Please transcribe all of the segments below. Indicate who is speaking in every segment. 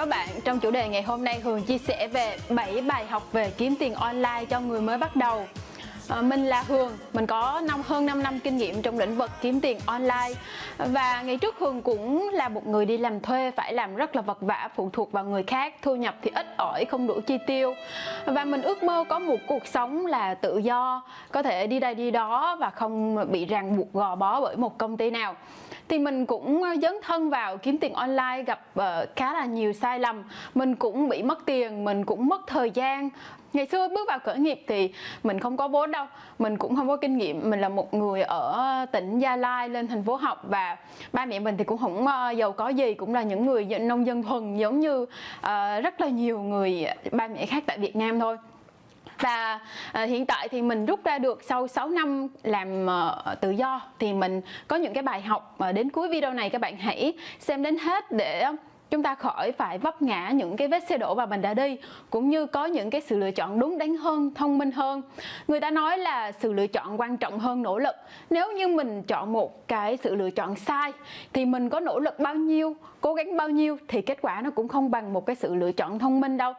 Speaker 1: các bạn, trong chủ đề ngày hôm nay Hường chia sẻ về 7 bài học về kiếm tiền online cho người mới bắt đầu à, Mình là Hường, mình có năm hơn 5 năm kinh nghiệm trong lĩnh vực kiếm tiền online. Và ngày trước Hường cũng là một người đi làm thuê phải làm rất là vật vả phụ thuộc vào người khác Thu nhập thì ít ỏi, không đủ chi tiêu. Và mình ước mơ có một cuộc sống là tự do Có thể đi đây đi đó và không bị ràng buộc gò bó bởi một công ty nào. Thì mình cũng ờ, dấn thân vào kiếm tiền online gặp uh, khá là nhiều sai lầm. Mình cũng bị mất tiền mình cũng mất thời gian ngày xưa bước vào khởi nghiệp thì mình không có vốn đâu. Mình cũng không có kinh nghiệm. Mình là một người ở tỉnh gia lai lên thành phố học và ba mẹ mình thì cũng không ờ, giàu có gì cũng là những người nông dân thuần giống như uh, rất là nhiều người ba mẹ khác tại việt nam thôi. Và uh, hiện tại thì mình rút ra được sau 6 năm làm uh, tự do thì mình có những cái bài học mà đến cuối video này các bạn hãy xem đến hết để chúng ta khỏi phải vấp ngã những cái vết xe đổ mà mình đã đi cũng như có những cái sự lựa chọn đúng đắn hơn thông minh hơn. Người ta nói là sự lựa chọn quan trọng hơn nỗ lực. Nếu như mình chọn một cái sự lựa chọn sai thì mình có nỗ lực bao nhiêu cố gắng bao nhiêu thì kết quả nó cũng không bằng một cái sự lựa chọn thông minh đâu.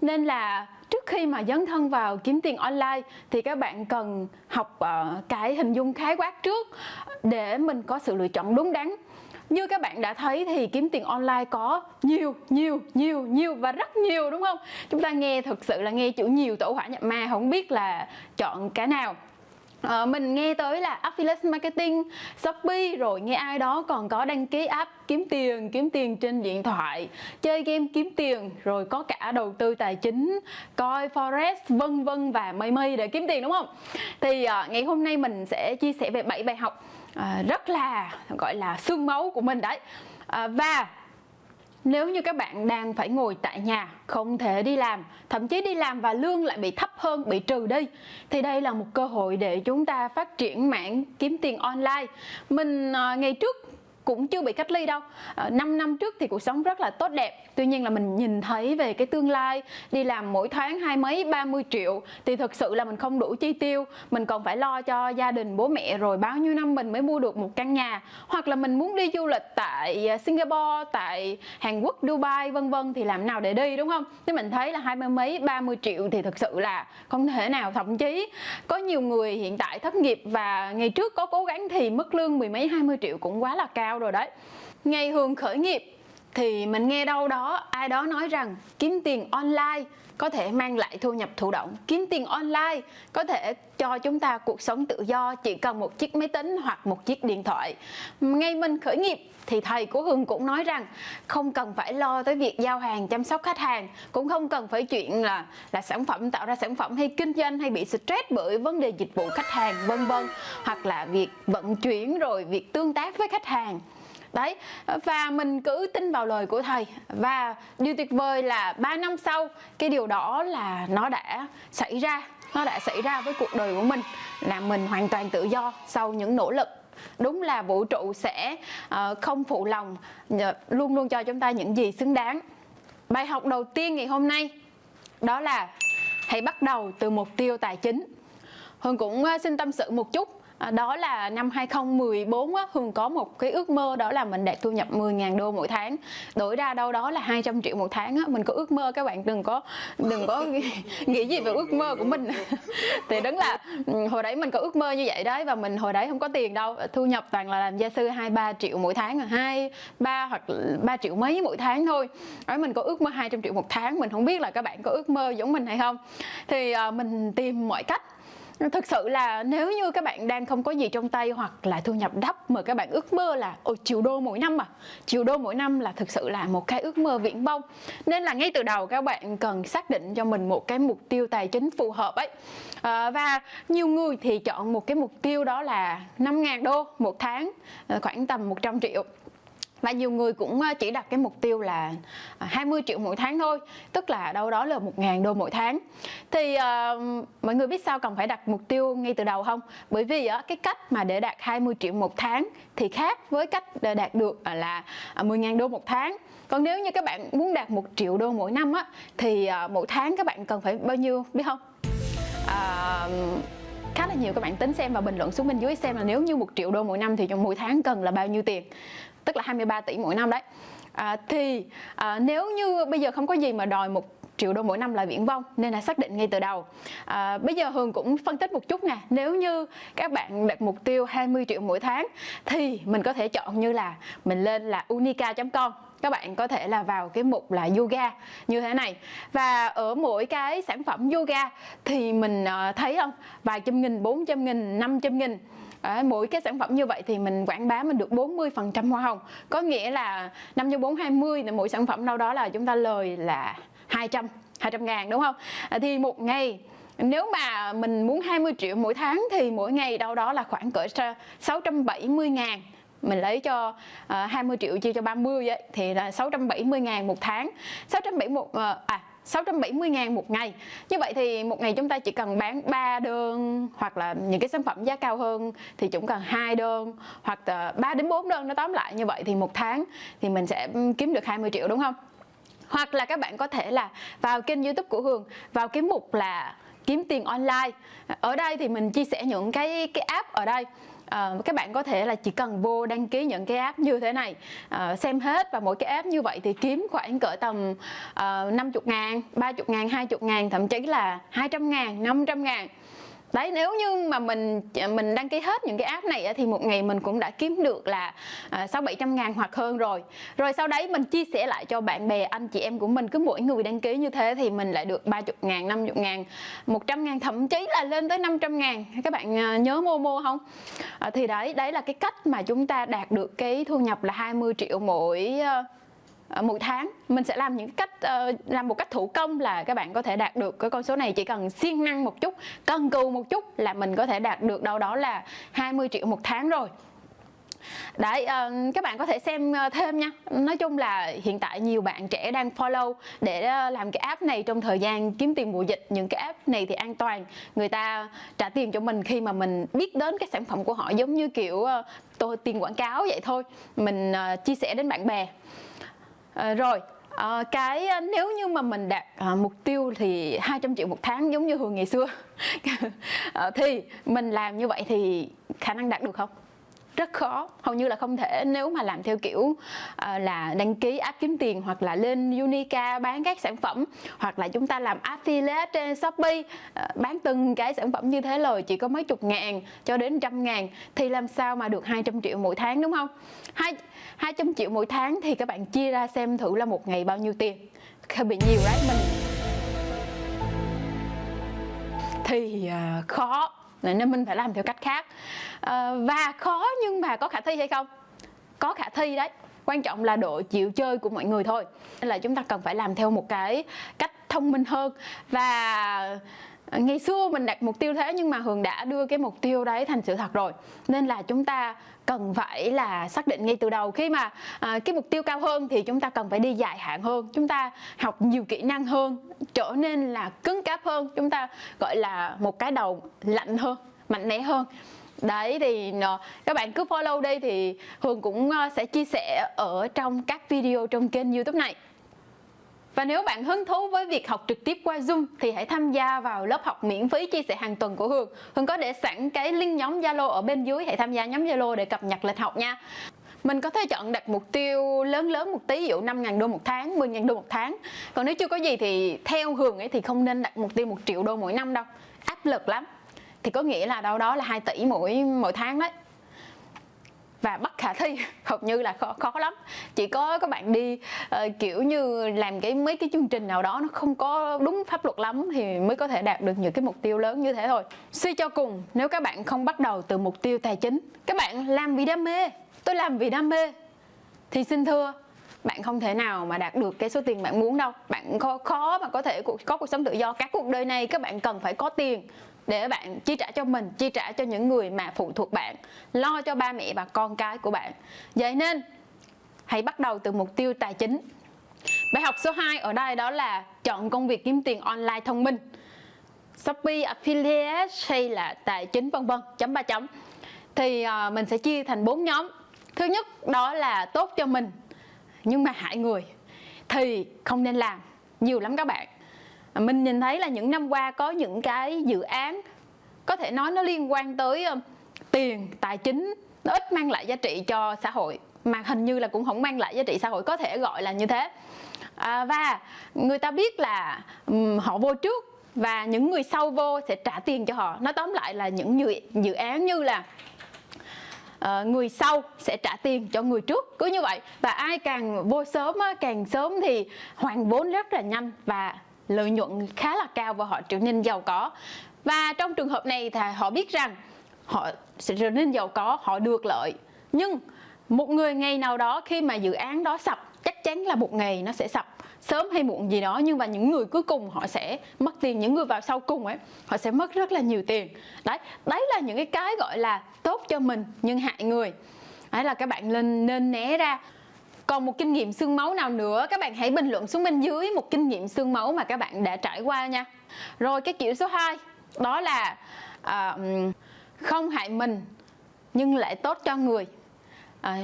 Speaker 1: Nên là trước khi mà dấn thân vào kiếm tiền online thì các bạn cần học uh, cái hình dung khái quát trước để mình có sự lựa chọn đúng đắn như các bạn đã thấy thì kiếm tiền online có nhiều nhiều nhiều nhiều và rất nhiều đúng không? Chúng ta nghe thực sự là nghe chữ nhiều tổ hỏa nhập ma không biết là chọn cái nào. À, mình nghe tới là affiliate marketing, Shopee rồi nghe ai đó còn có đăng ký app kiếm tiền, kiếm tiền trên điện thoại, chơi game kiếm tiền, rồi có cả đầu tư tài chính, coi forex vân vân và mây mây để kiếm tiền đúng không? Thì à, ngày hôm nay mình sẽ chia sẻ về 7 bài học à, rất là gọi là xương máu của mình đấy. À, và nếu như các bạn đang phải ngồi tại nhà, không thể đi làm, thậm chí đi làm và lương lại bị thấp hơn, bị trừ đi thì đây là một cơ hội để chúng ta phát triển mảng kiếm tiền online. Mình à, ngày trước cũng chưa bị cách ly đâu. Ờ, à, 5 năm trước thì cuộc sống rất là tốt đẹp. Tuy nhiên là mình nhìn thấy về cái tương lai đi làm mỗi tháng hai mấy 30 triệu thì thực sự là mình không đủ chi tiêu. Mình còn phải lo cho gia đình bố mẹ rồi bao nhiêu năm mình mới mua được một căn nhà. Hoặc là mình muốn đi du lịch tại ờ, Singapore tại Hàn Quốc Dubai vân vân thì làm nào để đi đúng không? Thì mình thấy là hai mươi mấy 30 triệu thì thực sự là không thể nào thậm chí. Có nhiều người hiện tại thất nghiệp và ngày trước có cố gắng thì mức lương mười mấy 20 triệu cũng quá là cao rồi đấy. Ngày hường khởi nghiệp thì mình nghe đâu đó ai đó nói rằng kiếm tiền online có thể mang lại thu nhập thụ động, kiếm tiền online, có thể cho chúng ta cuộc sống tự do, chỉ cần một chiếc máy tính hoặc một chiếc điện thoại. Ngay mình khởi nghiệp thì thầy của Hương cũng nói rằng không cần phải lo tới việc giao hàng, chăm sóc khách hàng, cũng không cần phải chuyện là là sản phẩm, tạo ra sản phẩm hay kinh doanh hay bị stress bởi vấn đề dịch vụ khách hàng, vân vân, hoặc là việc vận chuyển rồi việc tương tác với khách hàng đấy và mình cứ tin vào lời của thầy. Và điều tuyệt vời là 3 năm sau cái điều đó là nó đã xảy ra nó đã xảy ra với cuộc đời của mình là mình hoàn toàn tự do sau những nỗ lực. Đúng là vũ trụ sẽ uh, không phụ lòng ờ, luôn luôn cho chúng ta những gì xứng đáng. Bài học đầu tiên ngày hôm nay đó là hãy bắt đầu từ mục tiêu tài chính. Hương cũng ờ, xin tâm sự một chút. À, đó là năm 2014 á, Hường có một cái ước mơ đó là mình đạt thu nhập 10.000 đô mỗi tháng. Đổi ra đâu đó là 200 triệu một tháng á. mình có ước mơ các bạn đừng có đừng có nghĩ gì về ước mơ của mình. Thì đúng là ừ, hồi đấy mình có ước mơ như vậy đấy và mình hồi đấy không có tiền đâu. Thu nhập toàn là làm gia sư 2 3 triệu mỗi tháng à, hai ba hoặc 3 triệu mấy mỗi tháng thôi. Đấy mình có ước mơ 200 triệu một tháng mình không biết là các bạn có ước mơ giống mình hay không. Thì uh, mình tìm mọi cách thực sự là nếu như các bạn đang không có gì trong tay hoặc là thu nhập thấp mà các bạn ước mơ là ôi triệu đô mỗi năm mà triệu đô mỗi năm là thực sự là một cái ước mơ viễn vông. Nên là ngay từ đầu các bạn cần xác định cho mình một cái mục tiêu tài chính phù hợp ấy. À, và nhiều người thì chọn một cái mục tiêu đó là 5.000 đô một tháng ờ, khoảng tầm 100 triệu và nhiều người cũng ờ, chỉ đặt cái mục tiêu là à, 20 triệu mỗi tháng thôi tức là đâu đó là 1.000 đô mỗi tháng. Thì uh, mọi người biết sao cần phải đặt mục tiêu ngay từ đầu không? Bởi vì uh, cái cách mà để đạt 20 triệu một tháng thì khác với cách để đạt được à, là à, 10.000 đô một tháng. Còn nếu như các bạn muốn đạt 1 triệu đô mỗi năm á thì uh, mỗi tháng các bạn cần phải bao nhiêu biết không? Uh, khá là nhiều các bạn tính xem và bình luận xuống bên dưới xem là nếu như một triệu đô mỗi năm thì trong mỗi tháng cần là bao nhiêu tiền. Tức là 23 tỷ mỗi năm đấy. À, thì à, nếu như bây giờ không có gì mà đòi một triệu đô mỗi năm là viễn vong nên là xác định ngay từ đầu. À, bây giờ Hường cũng phân tích một chút nè nếu như các bạn đặt mục tiêu 20 triệu mỗi tháng thì mình có thể chọn như là mình lên là unica.com các bạn có thể là vào cái mục là yoga như thế này. Và ở mỗi cái sản phẩm yoga thì mình ờ, thấy không? Vài trăm nghìn bốn trăm nghìn năm trăm nghìn. À, mỗi cái sản phẩm như vậy thì mình quảng bá mình được 40% hoa hồng. Có nghĩa là 5 cho 4 20 là mỗi sản phẩm đâu đó là chúng ta lời là 200 200 ngàn đúng không? À, thì một ngày nếu mà mình muốn 20 triệu mỗi tháng thì mỗi ngày đâu đó là khoảng cỡ 670 ngàn mình lấy cho ờ, uh, 20 triệu chia cho 30 ấy, thì là 670 ngàn một tháng. 671 uh, ờ, à 670 ngàn một ngày. Như vậy thì một ngày chúng ta chỉ cần bán 3 đơn Hoặc là những cái sản phẩm giá cao hơn Thì chúng cần hai đơn Hoặc là 3 đến 4 đơn nó tóm lại như vậy Thì một tháng thì mình sẽ ừ, kiếm được 20 triệu đúng không? Hoặc là các bạn có thể là vào kênh youtube của Hường Vào cái mục là kiếm tiền online. Ở đây thì mình chia sẻ những cái cái app ở đây uh, các bạn có thể là chỉ cần vô đăng ký những cái app như thế này. Uh, xem hết và mỗi cái app như vậy thì kiếm khoảng cỡ tầm ờ, uh, 50 ngàn 30 ngàn 20 ngàn thậm chí là 200 ngàn 500 ngàn đấy, nếu như mà mình à, mình đăng ký hết những cái app này thì một ngày mình cũng đã kiếm được là à, sáu bảy trăm ngàn hoặc hơn rồi. Rồi sau đấy mình chia sẻ lại cho bạn bè, anh chị em của mình, cứ mỗi người đăng ký như thế thì mình lại được 30 ngàn 50 ngàn 100 ngàn, thậm chí là lên tới 500 ngàn. Các bạn nhớ nhớ Momo không? Thì đấy đấy là cái cách mà chúng ta đạt được cái thu nhập là 20 triệu mỗi Ờ, mỗi tháng. Mình sẽ làm những cách uh, làm một cách thủ công là các bạn có thể đạt được cái con số này. Chỉ cần siêng năng một chút cần cù một chút là mình có thể đạt được đâu đó là 20 triệu một tháng rồi. Đấy, uh, các bạn có thể xem thêm nha. Nói chung là hiện tại nhiều bạn trẻ đang follow để làm cái app này trong thời gian kiếm tiền mùa dịch. Những cái app này thì an toàn. Người ta trả tiền cho mình khi mà mình biết đến cái sản phẩm của họ Giống như kiểu uh, tôi tiền quảng cáo vậy thôi. Mình uh, chia sẻ đến bạn bè à, rồi à, cái ờ, nếu như mà mình đạt à, mục tiêu thì 200 triệu một tháng giống như hồi ngày xưa. À, thì mình làm như vậy thì khả năng đạt được không? Rất khó. Hầu như là không thể nếu mà làm theo kiểu uh, là đăng ký app kiếm tiền hoặc là lên Unica bán các sản phẩm hoặc là chúng ta làm affiliate trên Shopee uh, bán từng cái sản phẩm như thế lời chỉ có mấy chục ngàn cho đến trăm ngàn thì làm sao mà được 200 triệu mỗi tháng đúng không? Hai 200 triệu mỗi tháng thì các bạn chia ra xem thử là một ngày bao nhiêu tiền. Hơi bị nhiều đấy mình. Thì uh, khó nên mình phải làm theo cách khác. À, và khó nhưng mà có khả thi hay không? Có khả thi đấy. Quan trọng là độ chịu chơi của mọi người thôi. Nên là chúng ta cần phải làm theo một cái cách thông minh hơn. Và ngày xưa mình đặt mục tiêu thế nhưng mà hường đã đưa cái mục tiêu đấy thành sự thật rồi. Nên là chúng ta cần phải là xác định ngay từ đầu. Khi mà à, cái mục tiêu cao hơn thì chúng ta cần phải đi dài hạn hơn. Chúng ta học nhiều kỹ năng hơn trở nên là cứng cáp hơn. Chúng ta gọi là một cái đầu lạnh hơn mạnh mẽ hơn. Đấy thì ờ, các bạn cứ follow đây thì Hường cũng ờ, sẽ chia sẻ ở trong các video trong kênh youtube này và nếu bạn hứng thú với việc học trực tiếp qua Zoom thì hãy tham gia vào lớp học miễn phí chia sẻ hàng tuần của Hường. Hường có để sẵn cái link nhóm Zalo ở bên dưới, hãy tham gia nhóm Zalo để cập nhật lịch học nha. Mình có thể chọn đặt mục tiêu lớn lớn một tí, ví dụ 5.000 đô một tháng, 10.000 đô một tháng. Còn nếu chưa có gì thì theo Hường ấy thì không nên đặt mục tiêu 1 triệu đô mỗi năm đâu. Áp lực lắm. Thì có nghĩa là đâu đó là 2 tỷ mỗi mỗi tháng đấy và bất khả thi. Hầu như là khó, khó lắm. Chỉ có các bạn đi uh, kiểu như làm cái mấy cái chương trình nào đó nó không có đúng pháp luật lắm thì mới có thể đạt được những cái mục tiêu lớn như thế thôi. Suy cho cùng nếu các bạn không bắt đầu từ mục tiêu tài chính các bạn làm vì đam mê. Tôi làm vì đam mê. Thì xin thưa bạn không thể nào mà đạt được cái số tiền bạn muốn đâu. Bạn khó, khó mà có thể có cuộc sống tự do. Các cuộc đời này các bạn cần phải có tiền để bạn chi trả cho mình chi trả cho những người mà phụ thuộc bạn lo cho ba mẹ và con cái của bạn. Vậy nên hãy bắt đầu từ mục tiêu tài chính. Bài học số 2 ở đây đó là chọn công việc kiếm tiền online thông minh. Shopee affiliate hay là tài chính vân vân chấm ba chấm. Thì uh, mình sẽ chia thành bốn nhóm. Thứ nhất đó là tốt cho mình nhưng mà hại người. Thì không nên làm nhiều lắm các bạn. À, mình nhìn thấy là những năm qua có những cái dự án có thể nói nó liên quan tới tiền tài chính nó ít mang lại giá trị cho xã hội mà hình như là cũng không mang lại giá trị xã hội có thể gọi là như thế. À, và người ta biết là um, họ vô trước và những người sau vô sẽ trả tiền cho họ. Nó tóm lại là những dự, dự án như là uh, người sau sẽ trả tiền cho người trước cứ như vậy. Và ai càng vô sớm á, càng sớm thì hoàn vốn rất là nhanh và lợi nhuận khá là cao và họ trở nên giàu có. Và trong trường hợp này thì họ biết rằng họ sẽ trở nên giàu có, họ được lợi. Nhưng một người ngày nào đó khi mà dự án đó sập, chắc chắn là một ngày nó sẽ sập, sớm hay muộn gì đó, nhưng mà những người cuối cùng họ sẽ mất tiền, những người vào sau cùng ấy, họ sẽ mất rất là nhiều tiền. Đấy đấy là những cái cái gọi là tốt cho mình nhưng hại người. Đấy là các bạn nên nên né ra còn một kinh nghiệm xương máu nào nữa? Các bạn hãy bình luận xuống bên dưới một kinh nghiệm xương máu mà các bạn đã trải qua nha. Rồi cái kiểu số 2 đó là à, không hại mình nhưng lại tốt cho người. À,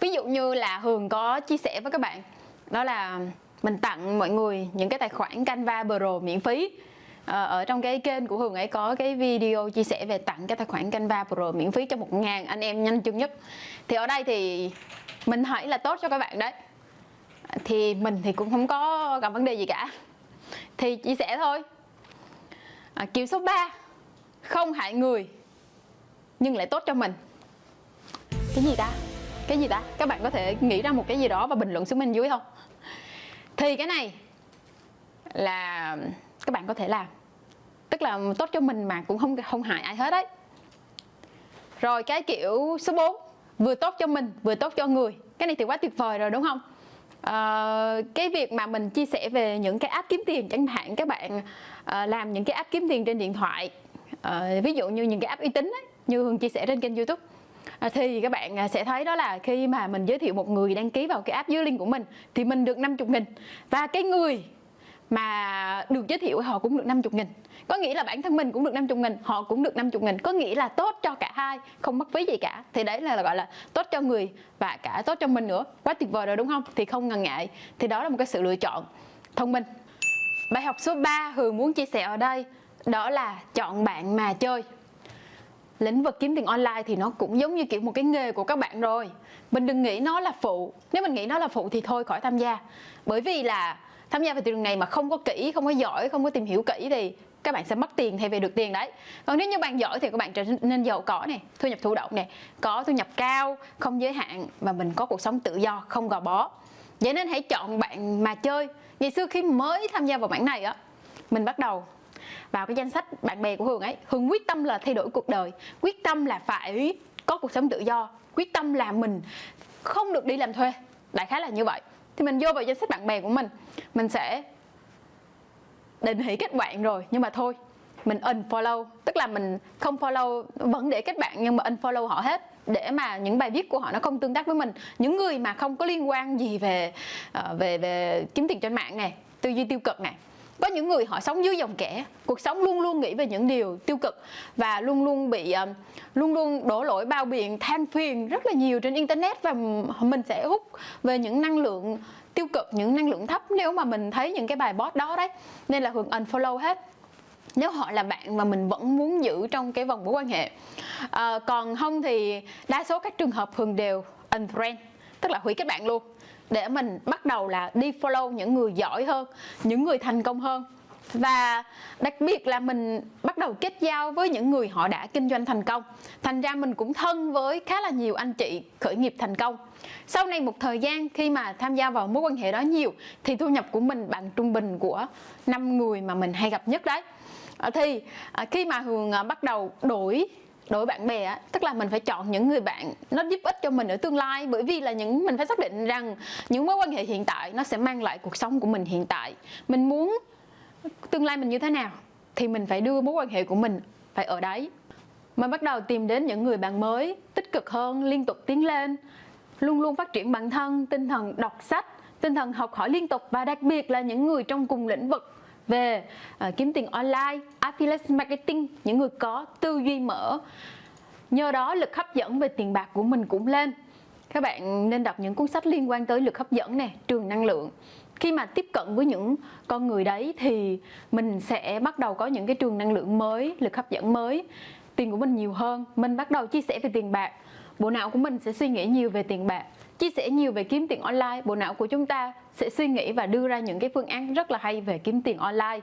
Speaker 1: ví dụ như là hường có chia sẻ với các bạn đó là mình tặng mọi người những cái tài khoản Canva Pro miễn phí à, ở trong cái kênh của Hường ấy có cái video chia sẻ về tặng cái tài khoản Canva Pro miễn phí cho một ngàn anh em nhanh chân nhất. Thì ở đây thì mình hỏi là tốt cho các bạn đấy. Thì mình thì cũng không có gặp vấn đề gì cả. Thì chia sẻ thôi. À, kiểu số 3 không hại người nhưng lại tốt cho mình. Cái gì ta? Cái gì ta? Các bạn có thể nghĩ ra một cái gì đó và bình luận xuống bên dưới không? Thì cái này là các bạn có thể làm. Tức là tốt cho mình mà cũng không không hại ai hết đấy rồi cái kiểu số 4 vừa tốt cho mình vừa tốt cho người. Cái này thì quá tuyệt vời rồi đúng không? À, cái việc mà mình chia sẻ về những cái app kiếm tiền chẳng hạn các bạn à, làm những cái app kiếm tiền trên điện thoại à, ví dụ như những cái app uy tín ấy, như hương chia sẻ trên kênh youtube. À, thì các bạn sẽ thấy đó là khi mà mình giới thiệu một người đăng ký vào cái app dưới link của mình thì mình được 50 nghìn. Và cái người mà được giới thiệu họ cũng được 50 nghìn. Có nghĩa là bản thân mình cũng được 50 nghìn, họ cũng được 50 nghìn. Có nghĩa là tốt cho cả hai, không mất phí gì cả. Thì đấy là gọi là tốt cho người và cả tốt cho mình nữa. Quá tuyệt vời rồi, đúng không? Thì không ngần ngại. Thì đó là một cái sự lựa chọn thông minh. Bài học số 3 Hường muốn chia sẻ ở đây, đó là chọn bạn mà chơi. Lĩnh vực kiếm tiền online thì nó cũng giống như kiểu một cái nghề của các bạn rồi. Mình đừng nghĩ nó là phụ. Nếu mình nghĩ nó là phụ thì thôi, khỏi tham gia. Bởi vì là tham gia vào thị trường này mà không có kỹ, không có giỏi, không có tìm hiểu kỹ thì các bạn sẽ mất tiền thay vì được tiền đấy. Còn nếu như bạn giỏi thì các bạn trở nên giàu có này, thu nhập thụ động này, có thu nhập cao, không giới hạn và mình có cuộc sống tự do, không gò bó. Vậy nên hãy chọn bạn mà chơi. Ngày xưa khi mới tham gia vào mảng này á, mình bắt đầu vào cái danh sách bạn bè của hường ấy. Hường quyết tâm là thay đổi cuộc đời, quyết tâm là phải có cuộc sống tự do, quyết tâm là mình không được đi làm thuê. Đại khái là như vậy thì mình vô vào danh sách bạn bè của mình. Mình sẽ định hỷ kết bạn rồi, nhưng mà thôi, mình unfollow. Tức là mình không follow, vẫn để kết bạn nhưng mà unfollow họ hết, để mà những bài viết của họ nó không tương tác với mình. Những người mà không có liên quan gì về ờ, về về kiếm tiền trên mạng này, tư duy tiêu cực này có những người họ sống dưới dòng kẻ cuộc sống luôn luôn nghĩ về những điều tiêu cực và luôn luôn bị ờ, luôn luôn đổ lỗi bao biện than phiền rất là nhiều trên internet và mình sẽ hút về những năng lượng tiêu cực những năng lượng thấp nếu mà mình thấy những cái bài post đó đấy. Nên là hường unfollow hết. Nếu họ là bạn mà mình vẫn muốn giữ trong cái vòng mối quan hệ. À, còn không thì đa số các trường hợp hường đều unfriend tức là hủy kết bạn luôn để mình bắt đầu là đi follow những người giỏi hơn, những người thành công hơn. Và đặc biệt là mình bắt đầu kết giao với những người họ đã kinh doanh thành công. Thành ra mình cũng thân với khá là nhiều anh chị khởi nghiệp thành công. Sau này một thời gian khi mà tham gia vào mối quan hệ đó nhiều, thì thu nhập của mình bằng trung bình của năm người mà mình hay gặp nhất đấy. À, thì à, khi mà hường à, bắt đầu đổi đối bạn bè á, tức là mình phải chọn những người bạn nó giúp ích cho mình ở tương lai. Bởi vì là những, mình phải xác định rằng những mối quan hệ hiện tại nó sẽ mang lại cuộc sống của mình hiện tại. Mình muốn tương lai mình như thế nào thì mình phải đưa mối quan hệ của mình phải ở đấy. Mình bắt đầu tìm đến những người bạn mới, tích cực hơn, liên tục tiến lên, luôn luôn phát triển bản thân, tinh thần đọc sách, tinh thần học hỏi liên tục. Và đặc biệt là những người trong cùng lĩnh vực về uh, kiếm tiền online, affiliate marketing, những người có tư duy mở. Nhờ đó lực hấp dẫn về tiền bạc của mình cũng lên. Các bạn nên đọc những cuốn sách liên quan tới lực hấp dẫn này, trường năng lượng. Khi mà tiếp cận với những con người đấy thì mình sẽ bắt đầu có những cái trường năng lượng mới, lực hấp dẫn mới. Tiền của mình nhiều hơn, mình bắt đầu chia sẻ về tiền bạc. Bộ não của mình sẽ suy nghĩ nhiều về tiền bạc chia sẻ nhiều về kiếm tiền online. Bộ não của chúng ta sẽ suy nghĩ và đưa ra những cái phương án rất là hay về kiếm tiền online.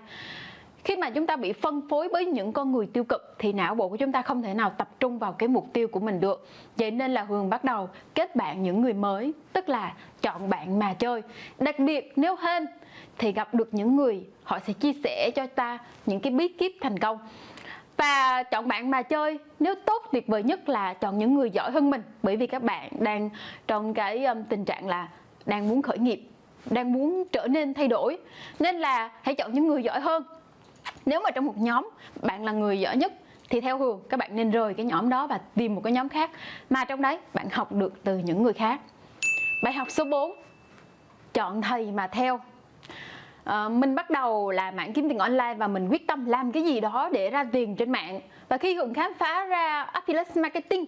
Speaker 1: Khi mà chúng ta bị phân phối với những con người tiêu cực, thì não bộ của chúng ta không thể nào tập trung vào cái mục tiêu của mình được. Vậy nên là hường bắt đầu kết bạn những người mới, tức là chọn bạn mà chơi. Đặc biệt, nếu hên, thì gặp được những người, họ sẽ chia sẻ cho ta những cái bí kíp thành công và chọn bạn mà chơi nếu tốt tuyệt vời nhất là chọn những người giỏi hơn mình. Bởi vì các bạn đang trong cái um, tình trạng là đang muốn khởi nghiệp đang muốn trở nên thay đổi. Nên là hãy chọn những người giỏi hơn. Nếu mà trong một nhóm bạn là người giỏi nhất thì theo Hường các bạn nên rời cái nhóm đó và tìm một cái nhóm khác. Mà trong đấy bạn học được từ những người khác. Bài học số 4 chọn thầy mà theo uh, mình bắt đầu là mạng kiếm tiền online và mình quyết tâm làm cái gì đó để ra tiền trên mạng. Và khi Hường khám phá ra affiliate marketing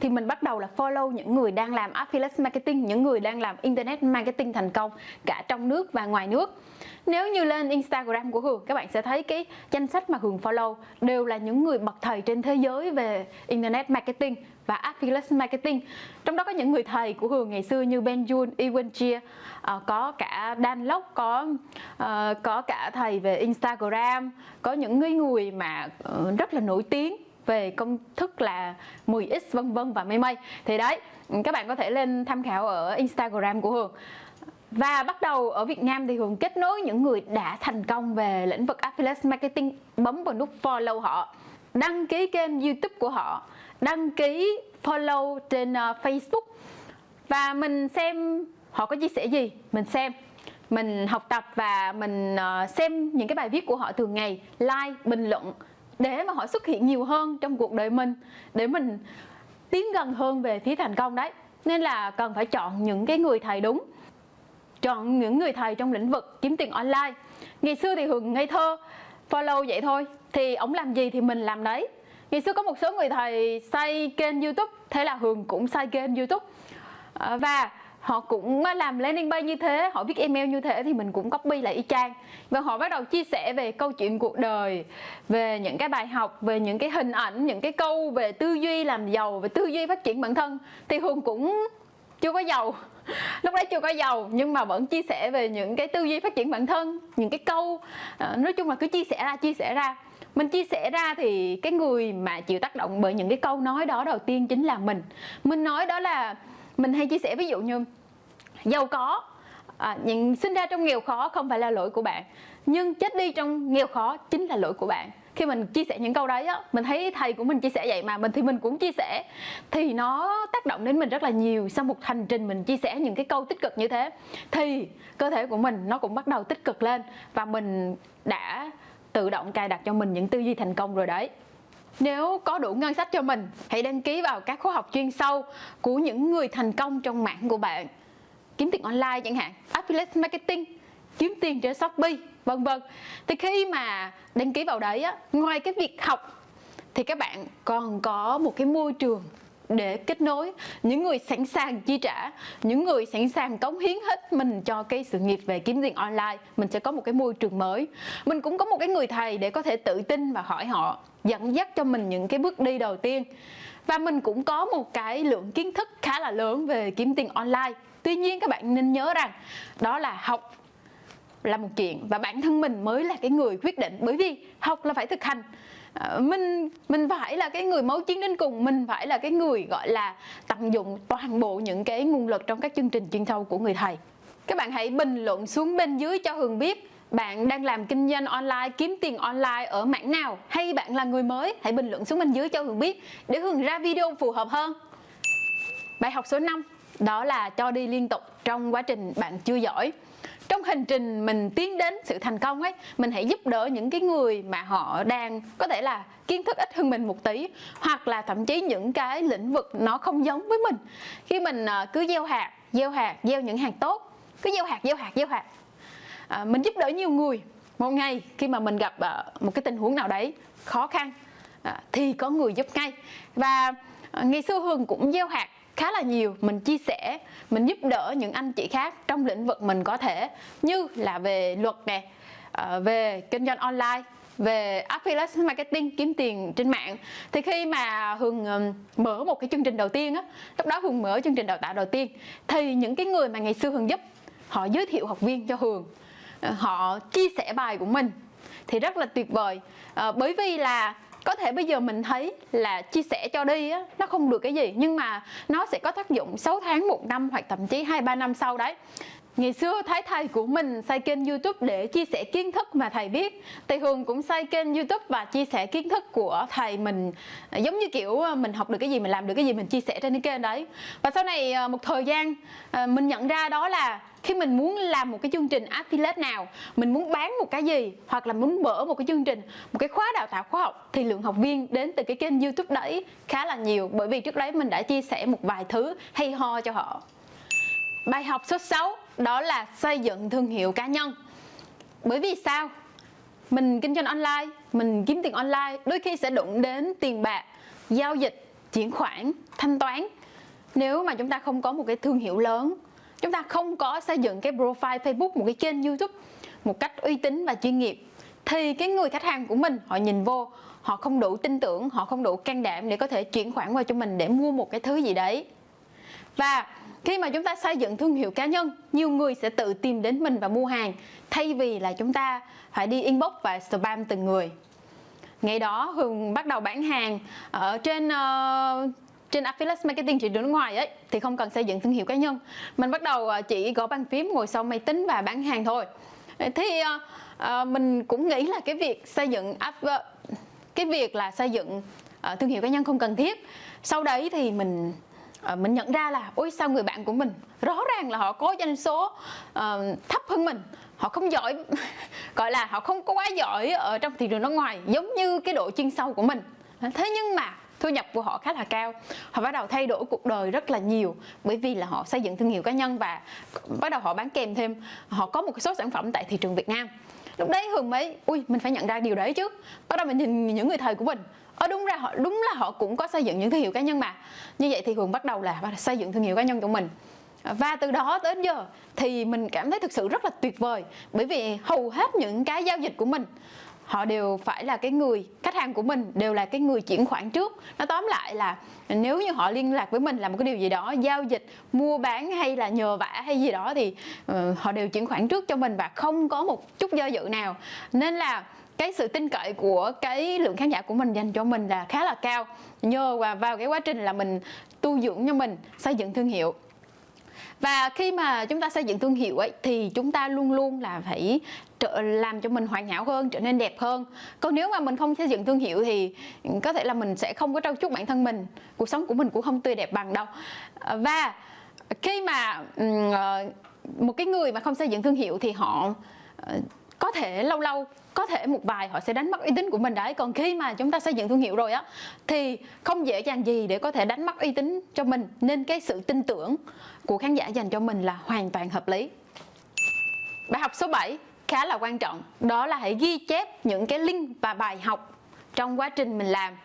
Speaker 1: thì mình bắt đầu là follow những người đang làm affiliate marketing những người đang làm internet marketing thành công cả trong nước và ngoài nước. Nếu như lên Instagram của Hường các bạn sẽ thấy cái danh sách mà Hường follow đều là những người bậc thầy trên thế giới về internet marketing và affiliate marketing. Trong đó có những người thầy của Hường ngày xưa như Ben Jun, Ewan Chia uh, à, có cả Dan Lok có uh, có cả thầy về Instagram có những người người mà uh, rất là nổi tiếng về công thức là 10x vân vân và mây mây. Thì đấy các bạn có thể lên tham khảo ở Instagram của Hường. Và bắt đầu ở Việt Nam thì Hường kết nối những người đã thành công về lĩnh vực affiliate marketing bấm vào nút follow họ đăng ký kênh youtube của họ đăng ký follow trên uh, facebook. Và mình xem họ có chia sẻ gì? Mình xem mình học tập và mình uh, xem những cái bài viết của họ thường ngày like bình luận để mà họ xuất hiện nhiều hơn trong cuộc đời mình để mình tiến gần hơn về phía thành công đấy. Nên là cần phải chọn những cái người thầy đúng chọn những người thầy trong lĩnh vực kiếm tiền online. Ngày xưa thì hường ngây thơ follow vậy thôi thì ổng làm gì thì mình làm đấy ngày xưa có một số người thầy xây kênh youtube thế là hường cũng xây kênh youtube. À, và họ cũng à, làm landing page như thế họ viết email như thế thì mình cũng copy lại y chang. Và họ bắt đầu chia sẻ về câu chuyện cuộc đời về những cái bài học về những cái hình ảnh những cái câu về tư duy làm giàu về tư duy phát triển bản thân. Thì hường cũng chưa có giàu. Lúc đấy chưa có giàu nhưng mà vẫn chia sẻ về những cái tư duy phát triển bản thân những cái câu. À, nói chung là cứ chia sẻ ra chia sẻ ra mình chia sẻ ra thì cái người mà chịu tác động bởi những cái câu nói đó đầu tiên chính là mình. Mình nói đó là mình hay chia sẻ ví dụ như giàu có. À, những sinh ra trong nghèo khó không phải là lỗi của bạn nhưng chết đi trong nghèo khó chính là lỗi của bạn. Khi mình chia sẻ những câu đấy á mình thấy thầy của mình chia sẻ vậy mà mình thì mình cũng chia sẻ. Thì nó tác động đến mình rất là nhiều. Sau một hành trình mình chia sẻ những cái câu tích cực như thế thì cơ thể của mình nó cũng bắt đầu tích cực lên và mình đã tự động cài đặt cho mình những tư duy thành công rồi đấy. Nếu có đủ ngân sách cho mình, hãy đăng ký vào các khóa học chuyên sâu của những người thành công trong mạng của bạn. Kiếm tiền online chẳng hạn, affiliate marketing, kiếm tiền trên shopee, vân vân. Thì khi mà đăng ký vào đấy á, ngoài cái việc học, thì các bạn còn có một cái môi trường để kết nối. Những người sẵn sàng chi trả, những người sẵn sàng cống hiến hết mình cho cái sự nghiệp về kiếm tiền online, mình sẽ có một cái môi trường mới. Mình cũng có một cái người thầy để có thể tự tin và hỏi họ, dẫn dắt cho mình những cái bước đi đầu tiên. Và mình cũng có một cái lượng kiến thức khá là lớn về kiếm tiền online. Tuy nhiên các bạn nên nhớ rằng đó là học là một chuyện và bản thân mình mới là cái người quyết định. Bởi vì học là phải thực hành. Ờ, mình mình phải là cái người máu chiến đến cùng, mình phải là cái người, gọi là, tận dụng toàn bộ những cái nguồn lực trong các chương trình chuyên sâu của người thầy. Các bạn hãy bình luận xuống bên dưới cho hường biết bạn đang làm kinh doanh online, kiếm tiền online ở mảng nào. Hay bạn là người mới, hãy bình luận xuống bên dưới cho hường biết để hường ra video phù hợp hơn. Bài học số 5 đó là cho đi liên tục trong quá trình bạn chưa giỏi trong hành trình mình tiến đến sự thành công ấy mình hãy giúp đỡ những cái người mà họ đang có thể là kiến thức ít hơn mình một tí hoặc là thậm chí những cái lĩnh vực nó không giống với mình. Khi mình ờ, cứ gieo hạt gieo hạt gieo những hạt tốt cứ gieo hạt gieo hạt gieo hạt. À, mình giúp đỡ nhiều người. Một ngày khi mà mình gặp uh, một cái tình huống nào đấy khó khăn uh, thì có người giúp ngay. Và uh, ngày xưa hường cũng gieo hạt khá là nhiều. Mình chia sẻ mình giúp đỡ những anh chị khác trong lĩnh vực mình có thể như là về luật nè ờ, về kinh doanh online về affiliate marketing kiếm tiền trên mạng. Thì khi mà hường mở một cái chương trình đầu tiên á lúc đó hường mở chương trình đào tạo đầu tiên thì những cái người mà ngày xưa hường giúp họ giới thiệu học viên cho hường. Ờ, họ chia sẻ bài của mình. Thì rất là tuyệt vời. À, bởi vì là có thể bây giờ mình thấy là chia sẻ cho đi á, nó không được cái gì, nhưng mà nó sẽ có tác dụng 6 tháng, một năm hoặc thậm chí hai, ba năm sau đấy. Ngày xưa thấy thầy của mình xây kênh youtube để chia sẻ kiến thức mà thầy biết. Thì Hường cũng xây kênh youtube và chia sẻ kiến thức của thầy mình. Giống như kiểu à, mình học được cái gì, mình làm được cái gì, mình chia sẻ trên cái kênh đấy. Và sau này à, một thời gian à, mình nhận ra đó là khi mình muốn làm một cái chương trình affiliate nào mình muốn bán một cái gì hoặc là muốn mở một cái chương trình một cái khóa đào tạo khoa học thì lượng học viên đến từ cái kênh youtube đấy khá là nhiều. Bởi vì trước đấy mình đã chia sẻ một vài thứ hay ho cho họ. Bài học số 6 đó là xây dựng thương hiệu cá nhân. Bởi vì sao? Mình kinh doanh online, mình kiếm tiền online, đôi khi sẽ đụng đến tiền bạc, giao dịch, chuyển khoản, thanh toán. Nếu mà chúng ta không có một cái thương hiệu lớn, chúng ta không có xây dựng cái profile facebook, một cái kênh youtube, một cách uy tín và chuyên nghiệp, thì cái người khách hàng của mình, họ nhìn vô, họ không đủ tin tưởng, họ không đủ can đảm để có thể chuyển khoản qua cho mình để mua một cái thứ gì đấy và khi mà chúng ta xây dựng thương hiệu cá nhân nhiều người sẽ tự tìm đến mình và mua hàng thay vì là chúng ta phải đi inbox và spam từng người. Ngày đó hường bắt đầu bán hàng ở trên uh, trên affiliate marketing thị trường nước ngoài ấy thì không cần xây dựng thương hiệu cá nhân. Mình bắt đầu ờ, chỉ gõ bàn phím ngồi sau máy tính và bán hàng thôi. Thì uh, uh, mình cũng nghĩ là cái việc xây dựng uh, cái việc là xây dựng uh, thương hiệu cá nhân không cần thiết. Sau đấy thì mình à, mình nhận ra là ôi sao người bạn của mình rõ ràng là họ có doanh số uh, thấp hơn mình. Họ không giỏi gọi là họ không có quá giỏi ở trong thị trường nước ngoài giống như cái độ chuyên sâu của mình. Ờ, thế nhưng mà thu nhập của họ khá là cao. Họ bắt đầu thay đổi cuộc đời rất là nhiều bởi vì là họ xây dựng thương hiệu cá nhân và bắt đầu họ bán kèm thêm. Họ có một số sản phẩm tại thị trường Việt Nam. Lúc đấy hường mới ui mình phải nhận ra điều đấy chứ. Bắt đầu mình nhìn những người thầy của mình ở đúng ra họ đúng là họ cũng có xây dựng những thương hiệu cá nhân mà. Như vậy thì hường bắt đầu là xây dựng thương hiệu cá nhân của mình. Ờ, và từ đó tới giờ thì mình cảm thấy thực sự rất là tuyệt vời bởi vì hầu hết những cái giao dịch của mình họ đều phải là cái người khách hàng của mình đều là cái người chuyển khoản trước. Nó tóm lại là nếu như họ liên lạc với mình là một cái điều gì đó giao dịch mua bán hay là nhờ vả hay gì đó thì uh, họ đều chuyển khoản trước cho mình và không có một chút do dự nào. Nên là cái sự tin cậy của cái lượng khán giả của mình dành cho mình là khá là cao. Nhờ và vào cái quá trình là mình tu dưỡng cho mình, xây dựng thương hiệu. Và khi mà chúng ta xây dựng thương hiệu ấy, thì chúng ta luôn luôn là phải trợ làm cho mình hoàn hảo hơn, trở nên đẹp hơn. Còn nếu mà mình không xây dựng thương hiệu thì có thể là mình sẽ không có trau chuốt bản thân mình, cuộc sống của mình cũng không tươi đẹp bằng đâu. Và khi mà ờ, một cái người mà không xây dựng thương hiệu thì họ ờ, có thể lâu lâu, có thể một vài họ sẽ đánh mất uy tín của mình đấy. Còn khi mà chúng ta xây dựng thương hiệu rồi á, thì không dễ dàng gì để có thể đánh mất uy tín cho mình. Nên cái sự tin tưởng của khán giả dành cho mình là hoàn toàn hợp lý. Bài học số 7 khá là quan trọng. Đó là hãy ghi chép những cái link và bài học trong quá trình mình làm.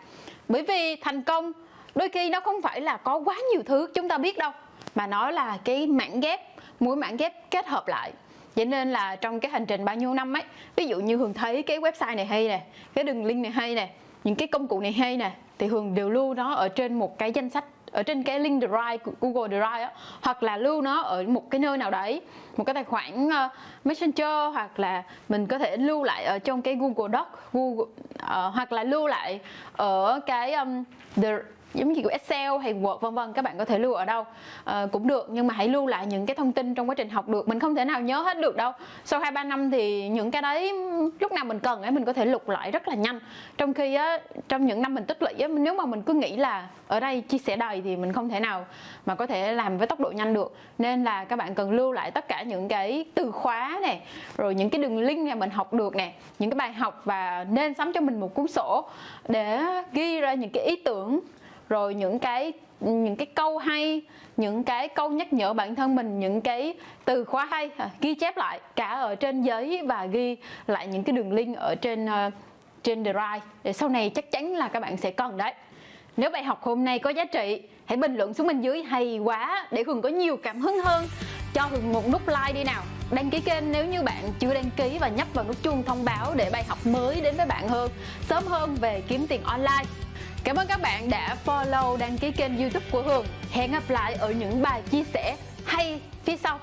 Speaker 1: Bởi vì thành công đôi khi nó không phải là có quá nhiều thứ chúng ta biết đâu, mà nó là cái mảng ghép mỗi mảng ghép kết hợp lại vậy nên là trong cái hành trình bao nhiêu năm ấy ví dụ như hường thấy cái website này hay nè cái đường link này hay nè những cái công cụ này hay nè thì hường đều lưu nó ở trên một cái danh sách ở trên cái link drive Google Drive á hoặc là lưu nó ở một cái nơi nào đấy một cái tài khoản uh, Messenger hoặc là mình có thể lưu lại ở trong cái Google Doc Google uh, hoặc là lưu lại ở cái um, the giống như kiểu Excel hay Word vân vân các bạn có thể lưu ở đâu. À, cũng được nhưng mà hãy lưu lại những cái thông tin trong quá trình học được. Mình không thể nào nhớ hết được đâu. Sau hai ba năm thì những cái đấy lúc nào mình cần ấy mình có thể lục lại rất là nhanh. Trong khi á trong những năm mình tích lũy á nếu mà mình cứ nghĩ là ở đây chia sẻ đầy thì mình không thể nào mà có thể làm với tốc độ nhanh được. Nên là các bạn cần lưu lại tất cả những cái từ khóa này rồi những cái đường link này mình học được nè những cái bài học và nên sắm cho mình một cuốn sổ để ghi ra những cái ý tưởng rồi những cái những cái câu hay những cái câu nhắc nhở bản thân mình những cái từ khóa hay à, ghi chép lại cả ở trên giấy và ghi lại những cái đường link ở trên uh, trên drive. Để sau này chắc chắn là các bạn sẽ cần đấy. Nếu bài học hôm nay có giá trị hãy bình luận xuống bên dưới hay quá để hường có nhiều cảm hứng hơn. Cho hường một nút like đi nào. Đăng ký kênh nếu như bạn chưa đăng ký và nhấp vào nút chuông thông báo để bài học mới đến với bạn hơn. Sớm hơn về kiếm tiền online. Cảm ơn các bạn đã follow đăng ký kênh youtube của Hường. Hẹn gặp lại ở những bài chia sẻ hay phía sau.